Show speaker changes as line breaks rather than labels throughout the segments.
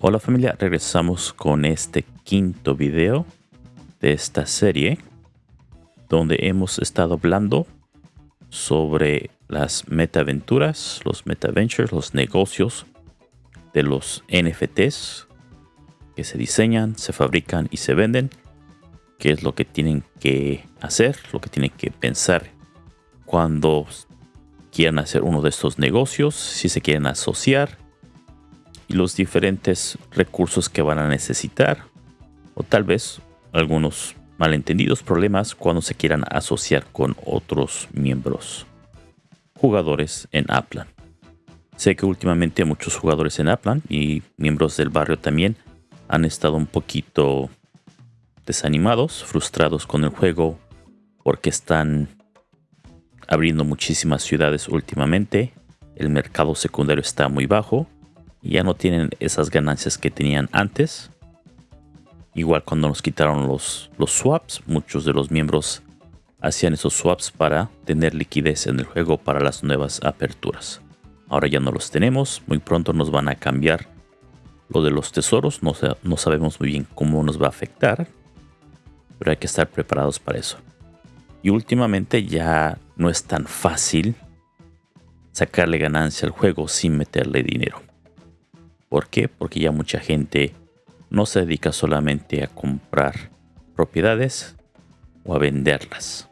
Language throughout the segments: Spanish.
Hola familia, regresamos con este quinto video de esta serie donde hemos estado hablando sobre las metaventuras, los metaventures, los negocios de los NFTs que se diseñan, se fabrican y se venden, qué es lo que tienen que hacer, lo que tienen que pensar cuando quieran hacer uno de estos negocios, si se quieren asociar y los diferentes recursos que van a necesitar o tal vez algunos malentendidos problemas cuando se quieran asociar con otros miembros jugadores en Aplan. Sé que últimamente muchos jugadores en Aplan y miembros del barrio también han estado un poquito desanimados, frustrados con el juego porque están abriendo muchísimas ciudades últimamente. El mercado secundario está muy bajo ya no tienen esas ganancias que tenían antes. Igual cuando nos quitaron los, los swaps, muchos de los miembros hacían esos swaps para tener liquidez en el juego para las nuevas aperturas. Ahora ya no los tenemos, muy pronto nos van a cambiar lo de los tesoros, no, no sabemos muy bien cómo nos va a afectar, pero hay que estar preparados para eso. Y últimamente ya no es tan fácil sacarle ganancia al juego sin meterle dinero. ¿Por qué? Porque ya mucha gente no se dedica solamente a comprar propiedades o a venderlas.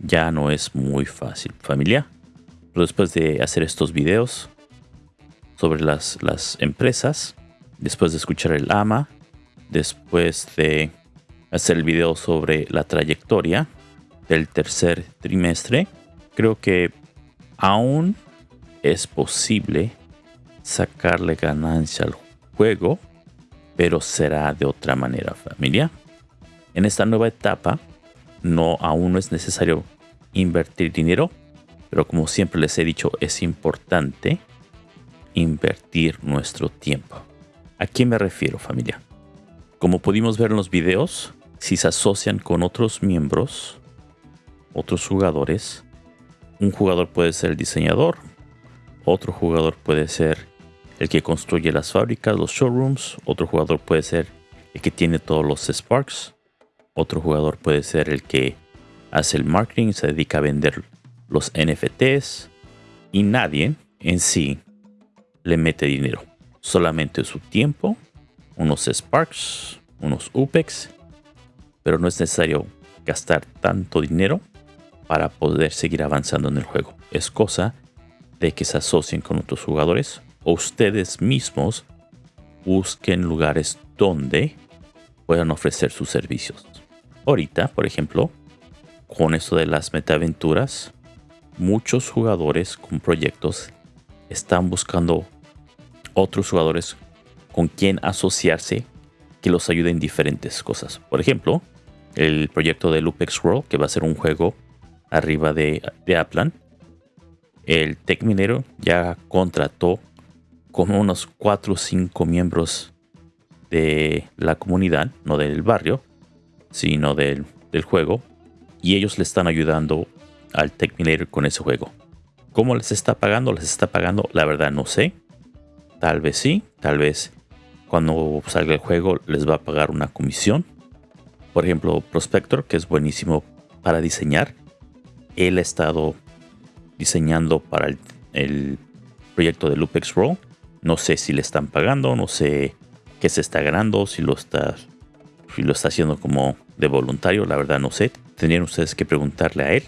Ya no es muy fácil, familia. Pero después de hacer estos videos sobre las, las empresas, después de escuchar el AMA, después de hacer el video sobre la trayectoria del tercer trimestre, creo que aún es posible sacarle ganancia al juego, pero será de otra manera familia. En esta nueva etapa, no aún no es necesario invertir dinero, pero como siempre les he dicho, es importante invertir nuestro tiempo. ¿A quién me refiero familia? Como pudimos ver en los videos, si se asocian con otros miembros, otros jugadores, un jugador puede ser el diseñador, otro jugador puede ser el que construye las fábricas, los showrooms. Otro jugador puede ser el que tiene todos los Sparks. Otro jugador puede ser el que hace el marketing, se dedica a vender los NFTs. Y nadie en sí le mete dinero. Solamente su tiempo, unos Sparks, unos UPEX. Pero no es necesario gastar tanto dinero para poder seguir avanzando en el juego. Es cosa de que se asocien con otros jugadores ustedes mismos busquen lugares donde puedan ofrecer sus servicios. Ahorita, por ejemplo, con esto de las metaventuras, muchos jugadores con proyectos están buscando otros jugadores con quien asociarse que los ayuden en diferentes cosas. Por ejemplo, el proyecto de Lupex World, que va a ser un juego arriba de, de Aplan. El Tech Minero ya contrató como unos 4 o 5 miembros de la comunidad, no del barrio, sino del, juego. Y ellos le están ayudando al Tech con ese juego. ¿Cómo les está pagando? ¿Les está pagando? La verdad no sé. Tal vez sí, tal vez cuando salga el juego les va a pagar una comisión. Por ejemplo, Prospector, que es buenísimo para diseñar. Él ha estado diseñando para el, el proyecto de Lupex Roll no sé si le están pagando, no sé qué se está ganando, si lo está, si lo está haciendo como de voluntario, la verdad no sé. Tendrían ustedes que preguntarle a él,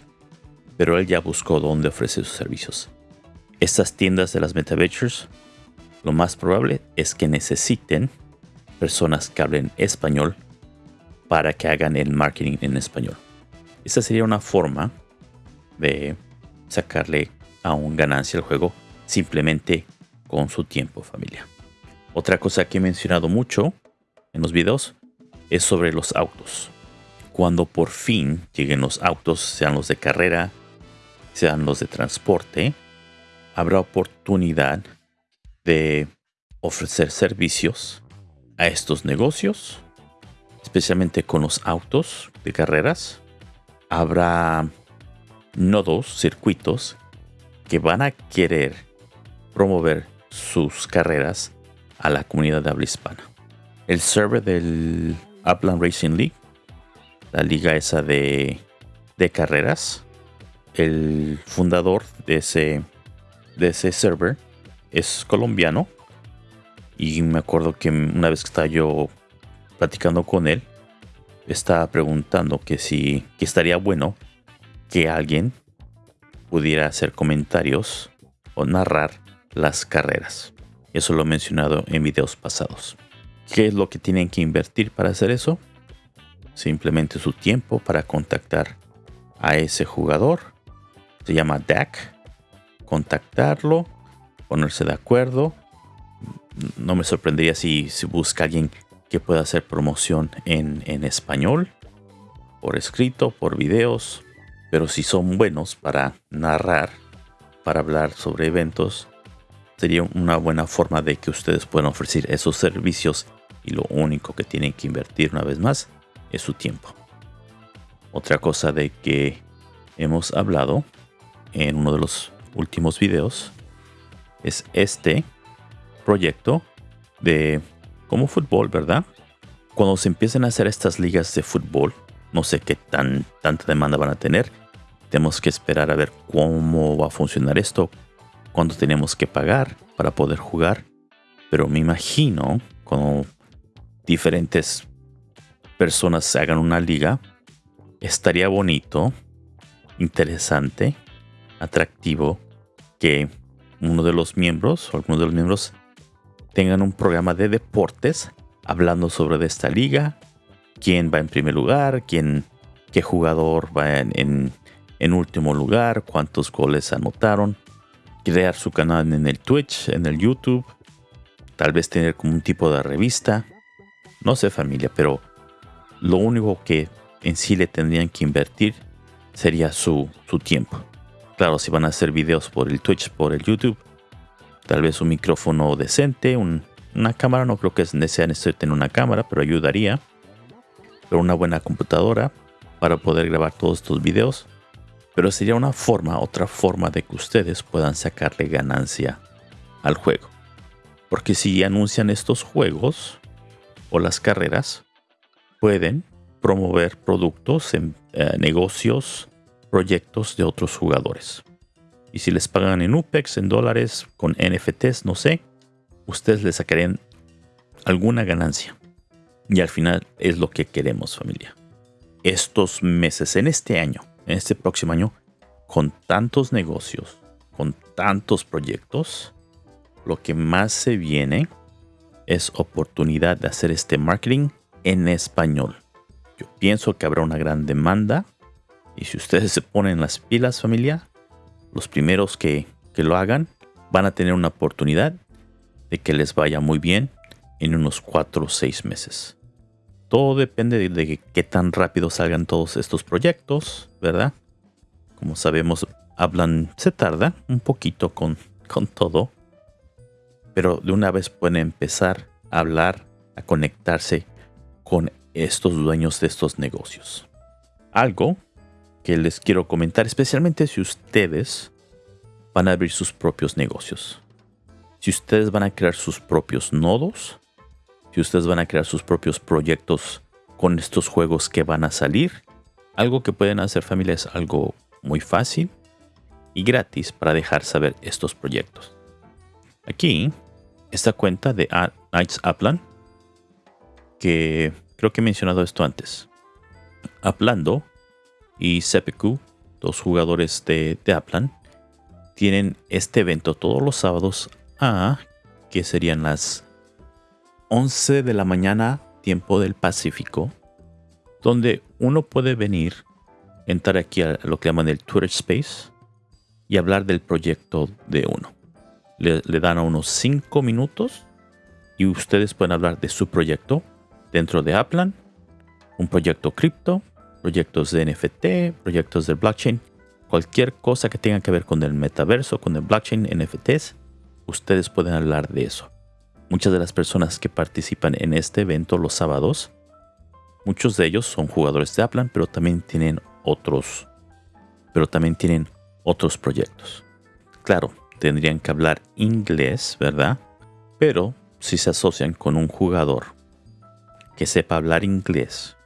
pero él ya buscó dónde ofrece sus servicios. Estas tiendas de las MetaVentures, lo más probable es que necesiten personas que hablen español para que hagan el marketing en español. Esa sería una forma de sacarle a un ganancia al juego simplemente con su tiempo familia. Otra cosa que he mencionado mucho en los videos es sobre los autos. Cuando por fin lleguen los autos, sean los de carrera, sean los de transporte, habrá oportunidad de ofrecer servicios a estos negocios, especialmente con los autos de carreras. Habrá nodos, circuitos que van a querer promover sus carreras a la comunidad de habla hispana. El server del Upland Racing League, la liga esa de, de carreras, el fundador de ese, de ese server es colombiano. Y me acuerdo que una vez que estaba yo platicando con él, estaba preguntando que si que estaría bueno que alguien pudiera hacer comentarios o narrar las carreras. Eso lo he mencionado en videos pasados. ¿Qué es lo que tienen que invertir para hacer eso? Simplemente su tiempo para contactar a ese jugador. Se llama DAC. Contactarlo, ponerse de acuerdo. No me sorprendería si, si busca alguien que pueda hacer promoción en, en español, por escrito, por videos, pero si son buenos para narrar, para hablar sobre eventos, sería una buena forma de que ustedes puedan ofrecer esos servicios y lo único que tienen que invertir una vez más es su tiempo. Otra cosa de que hemos hablado en uno de los últimos videos es este proyecto de como fútbol, ¿verdad? Cuando se empiecen a hacer estas ligas de fútbol, no sé qué tan, tanta demanda van a tener. Tenemos que esperar a ver cómo va a funcionar esto, cuánto tenemos que pagar para poder jugar. Pero me imagino cuando diferentes personas hagan una liga, estaría bonito, interesante, atractivo que uno de los miembros o algunos de los miembros tengan un programa de deportes hablando sobre esta liga, quién va en primer lugar, quién, qué jugador va en, en, último lugar, cuántos goles anotaron, crear su canal en el Twitch, en el YouTube, tal vez tener como un tipo de revista, no sé familia, pero lo único que en sí le tendrían que invertir sería su, su tiempo. Claro, si van a hacer videos por el Twitch, por el YouTube, tal vez un micrófono decente, una cámara, no creo que sea necesario tener una cámara, pero ayudaría. Pero una buena computadora para poder grabar todos estos videos. Pero sería una forma, otra forma de que ustedes puedan sacarle ganancia al juego. Porque si anuncian estos juegos o las carreras, pueden promover productos, en, eh, negocios, proyectos de otros jugadores. Y si les pagan en UPEX, en dólares, con NFTs, no sé, ustedes les sacarían alguna ganancia. Y al final es lo que queremos familia. Estos meses, en este año, en este próximo año, con tantos negocios, con tantos proyectos, lo que más se viene es oportunidad de hacer este marketing en español. Yo pienso que habrá una gran demanda y si ustedes se ponen las pilas familia, los primeros que, lo hagan van a tener una oportunidad de que les vaya muy bien en unos 4 o 6 meses. Todo depende de, qué tan rápido salgan todos estos proyectos, ¿verdad? Como sabemos, hablan, se tarda un poquito con, con todo, pero de una vez pueden empezar a hablar, a conectarse con estos dueños de estos negocios. Algo que les quiero comentar, especialmente si ustedes van a abrir sus propios negocios. Si ustedes van a crear sus propios nodos, si ustedes van a crear sus propios proyectos con estos juegos que van a salir, algo que pueden hacer familias, algo muy fácil y gratis para dejar saber estos proyectos. Aquí, esta cuenta de Knights Upland, que creo que he mencionado esto antes. Aplando y Sepeku, dos jugadores de, de tienen este evento todos los sábados a que serían las 11 de la mañana tiempo del Pacífico, donde uno puede venir, entrar aquí a lo que llaman el Twitter Space y hablar del proyecto de uno. Le, dan a unos 5 minutos y ustedes pueden hablar de su proyecto dentro de Aplan, un proyecto cripto, proyectos de NFT, proyectos de blockchain, cualquier cosa que tenga que ver con el metaverso, con el blockchain, NFTs, ustedes pueden hablar de eso. Muchas de las personas que participan en este evento los sábados, muchos de ellos son jugadores de Aplan, pero también tienen otros, pero también tienen otros proyectos. Claro, tendrían que hablar inglés, ¿verdad? Pero si se asocian con un jugador que sepa hablar inglés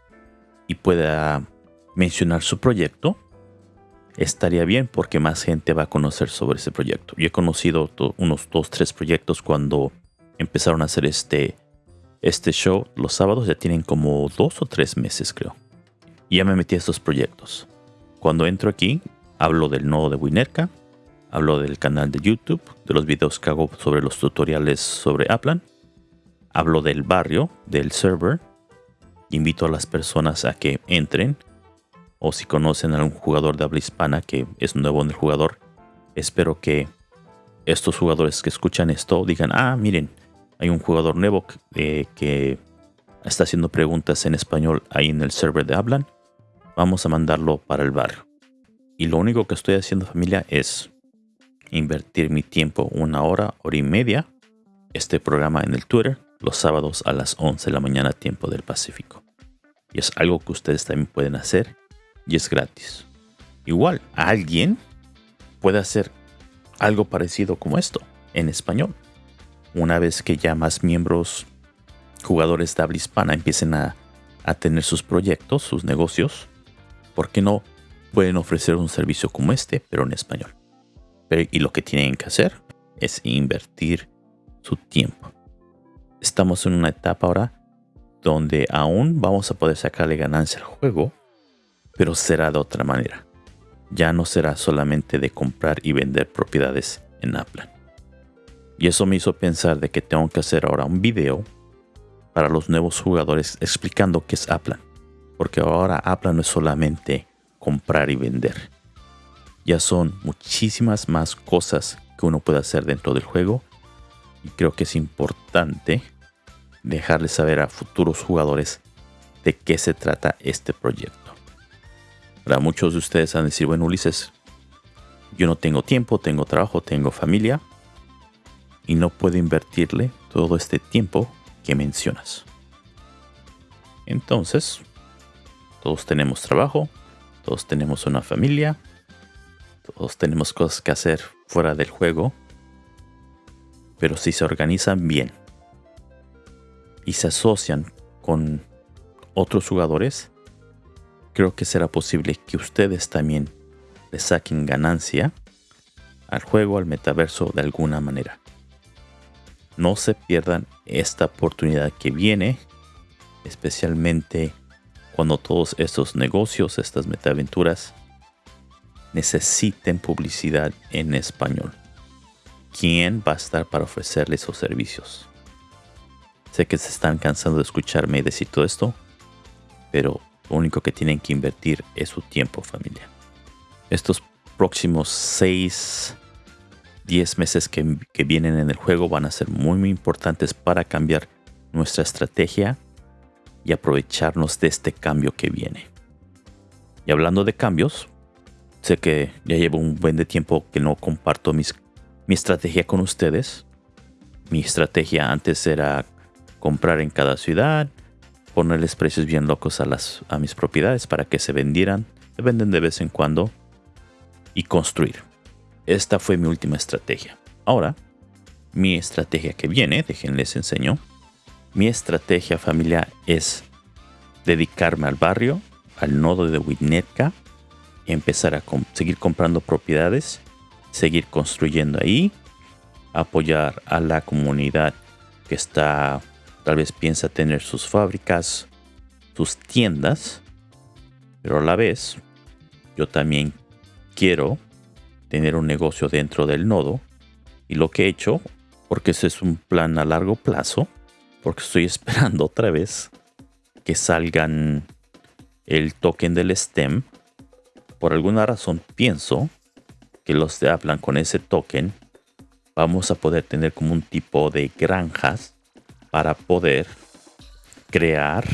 y pueda mencionar su proyecto, estaría bien porque más gente va a conocer sobre ese proyecto. Yo he conocido unos dos, tres proyectos cuando empezaron a hacer este, este show los sábados, ya tienen como dos o tres meses creo. Y ya me metí a estos proyectos. Cuando entro aquí, hablo del nodo de Winerka, hablo del canal de YouTube, de los videos que hago sobre los tutoriales sobre Aplan, hablo del barrio, del server, invito a las personas a que entren o si conocen a algún jugador de habla hispana que es nuevo en el jugador, espero que estos jugadores que escuchan esto digan, ah, miren, hay un jugador nuevo que, que está haciendo preguntas en español ahí en el server de Hablan. Vamos a mandarlo para el barrio. Y lo único que estoy haciendo familia es invertir mi tiempo una hora, hora y media, este programa en el Twitter, los sábados a las 11 de la mañana tiempo del Pacífico. Y es algo que ustedes también pueden hacer y es gratis. Igual, alguien puede hacer algo parecido como esto en español. Una vez que ya más miembros, jugadores de habla hispana empiecen a, tener sus proyectos, sus negocios, ¿por qué no pueden ofrecer un servicio como este, pero en español? y lo que tienen que hacer es invertir su tiempo. Estamos en una etapa ahora donde aún vamos a poder sacarle ganancia al juego, pero será de otra manera. Ya no será solamente de comprar y vender propiedades en Aplan. Y eso me hizo pensar de que tengo que hacer ahora un video para los nuevos jugadores explicando qué es Aplan. Porque ahora Aplan no es solamente comprar y vender. Ya son muchísimas más cosas que uno puede hacer dentro del juego. Y creo que es importante dejarles saber a futuros jugadores de qué se trata este proyecto. Para muchos de ustedes han de decir, bueno, Ulises, yo no tengo tiempo, tengo trabajo, tengo familia y no puedo invertirle todo este tiempo que mencionas. Entonces, todos tenemos trabajo, todos tenemos una familia, todos tenemos cosas que hacer fuera del juego, pero si se organizan bien y se asocian con otros jugadores, creo que será posible que ustedes también le saquen ganancia al juego, al metaverso de alguna manera. No se pierdan esta oportunidad que viene, especialmente cuando todos estos negocios, estas metaventuras, necesiten publicidad en español. ¿Quién va a estar para ofrecerles esos servicios? Sé que se están cansando de escucharme decir todo esto, pero lo único que tienen que invertir es su tiempo, familia. Estos próximos 6, 10 meses que, vienen en el juego van a ser muy, muy importantes para cambiar nuestra estrategia y aprovecharnos de este cambio que viene. Y hablando de cambios, sé que ya llevo un buen de tiempo que no comparto mis, mi estrategia con ustedes. Mi estrategia antes era comprar en cada ciudad, ponerles precios bien locos a, las, a mis propiedades para que se vendieran, se venden de vez en cuando y construir. Esta fue mi última estrategia. Ahora, mi estrategia que viene, déjenles enseño. Mi estrategia familiar es dedicarme al barrio, al nodo de Winnetka, empezar a seguir comprando propiedades, seguir construyendo ahí, apoyar a la comunidad que está Tal vez piensa tener sus fábricas, sus tiendas, pero a la vez yo también quiero tener un negocio dentro del nodo y lo que he hecho, porque ese es un plan a largo plazo, porque estoy esperando otra vez que salgan el token del STEM. Por alguna razón pienso que los de hablan con ese token vamos a poder tener como un tipo de granjas para poder crear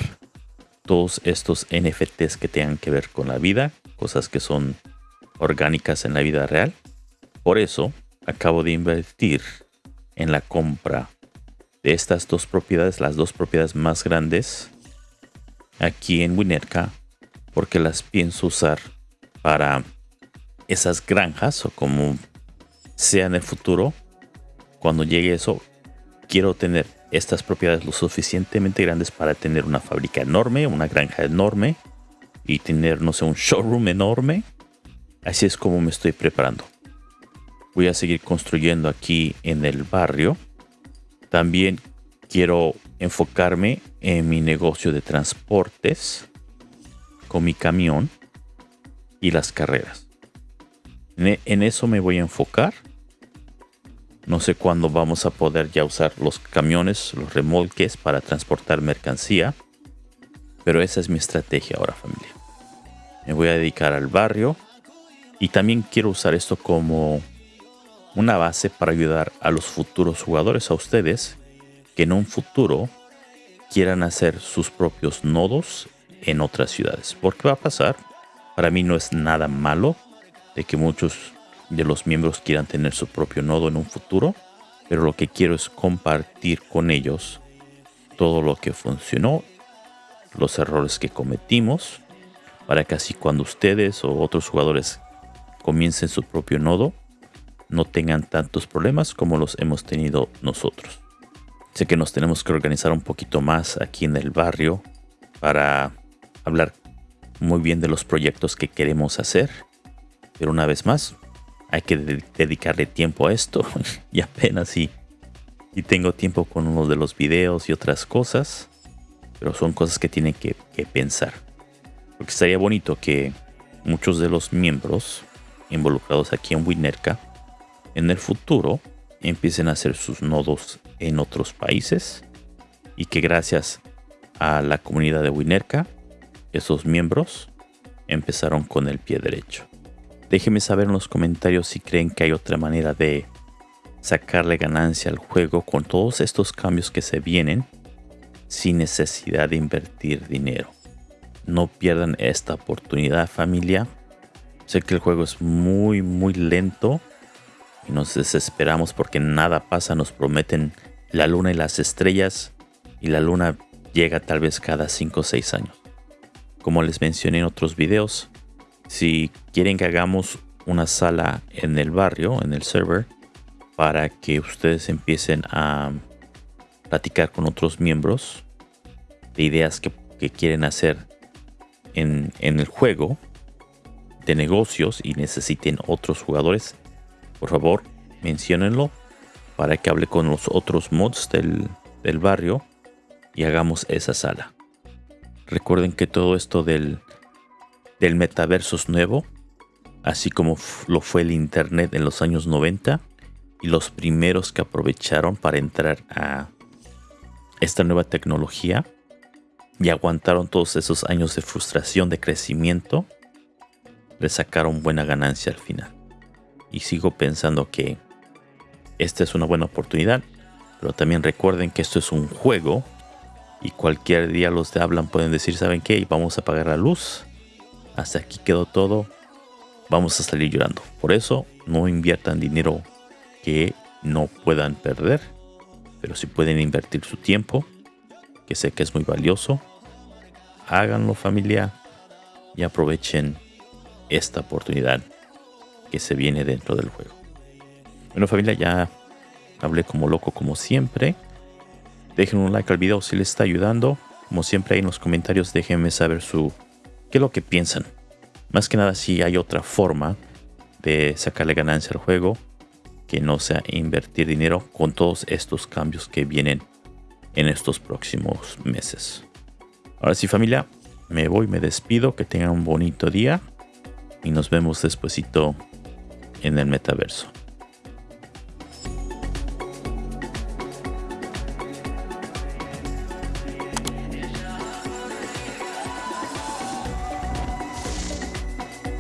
todos estos NFTs que tengan que ver con la vida, cosas que son orgánicas en la vida real. Por eso acabo de invertir en la compra de estas dos propiedades, las dos propiedades más grandes aquí en Winerka, porque las pienso usar para esas granjas o como sea en el futuro. Cuando llegue eso, quiero tener estas propiedades lo suficientemente grandes para tener una fábrica enorme, una granja enorme y tener, no sé, un showroom enorme. Así es como me estoy preparando. Voy a seguir construyendo aquí en el barrio. También quiero enfocarme en mi negocio de transportes con mi camión y las carreras. En eso me voy a enfocar no sé cuándo vamos a poder ya usar los camiones, los remolques para transportar mercancía. Pero esa es mi estrategia ahora familia. Me voy a dedicar al barrio. Y también quiero usar esto como una base para ayudar a los futuros jugadores, a ustedes, que en un futuro quieran hacer sus propios nodos en otras ciudades. Porque va a pasar. Para mí no es nada malo de que muchos de los miembros quieran tener su propio nodo en un futuro, pero lo que quiero es compartir con ellos todo lo que funcionó, los errores que cometimos, para que así cuando ustedes o otros jugadores comiencen su propio nodo, no tengan tantos problemas como los hemos tenido nosotros. Sé que nos tenemos que organizar un poquito más aquí en el barrio para hablar muy bien de los proyectos que queremos hacer. Pero una vez más, hay que dedicarle tiempo a esto y apenas si, y tengo tiempo con uno de los videos y otras cosas pero son cosas que tienen que, que pensar porque estaría bonito que muchos de los miembros involucrados aquí en Winerka en el futuro empiecen a hacer sus nodos en otros países y que gracias a la comunidad de Winerka esos miembros empezaron con el pie derecho Déjenme saber en los comentarios si creen que hay otra manera de sacarle ganancia al juego con todos estos cambios que se vienen sin necesidad de invertir dinero. No pierdan esta oportunidad familia. Sé que el juego es muy muy lento y nos desesperamos porque nada pasa. Nos prometen la luna y las estrellas y la luna llega tal vez cada 5 o 6 años. Como les mencioné en otros videos, si quieren que hagamos una sala en el barrio, en el server, para que ustedes empiecen a platicar con otros miembros de ideas que, quieren hacer en, el juego de negocios y necesiten otros jugadores, por favor, menciónenlo para que hable con los otros mods del, del barrio y hagamos esa sala. Recuerden que todo esto del del metaverso nuevo, así como lo fue el Internet en los años 90 y los primeros que aprovecharon para entrar a esta nueva tecnología y aguantaron todos esos años de frustración, de crecimiento, le sacaron buena ganancia al final. Y sigo pensando que esta es una buena oportunidad, pero también recuerden que esto es un juego y cualquier día los de hablan pueden decir, ¿saben qué? Vamos a apagar la luz hasta aquí quedó todo, vamos a salir llorando. Por eso no inviertan dinero que no puedan perder, pero si pueden invertir su tiempo, que sé que es muy valioso, háganlo familia y aprovechen esta oportunidad que se viene dentro del juego. Bueno familia, ya hablé como loco como siempre. Dejen un like al video si les está ayudando. Como siempre ahí en los comentarios déjenme saber su qué es lo que piensan. Más que nada si hay otra forma de sacarle ganancia al juego que no sea invertir dinero con todos estos cambios que vienen en estos próximos meses. Ahora sí familia, me voy, me despido, que tengan un bonito día y nos vemos despuesito en el metaverso.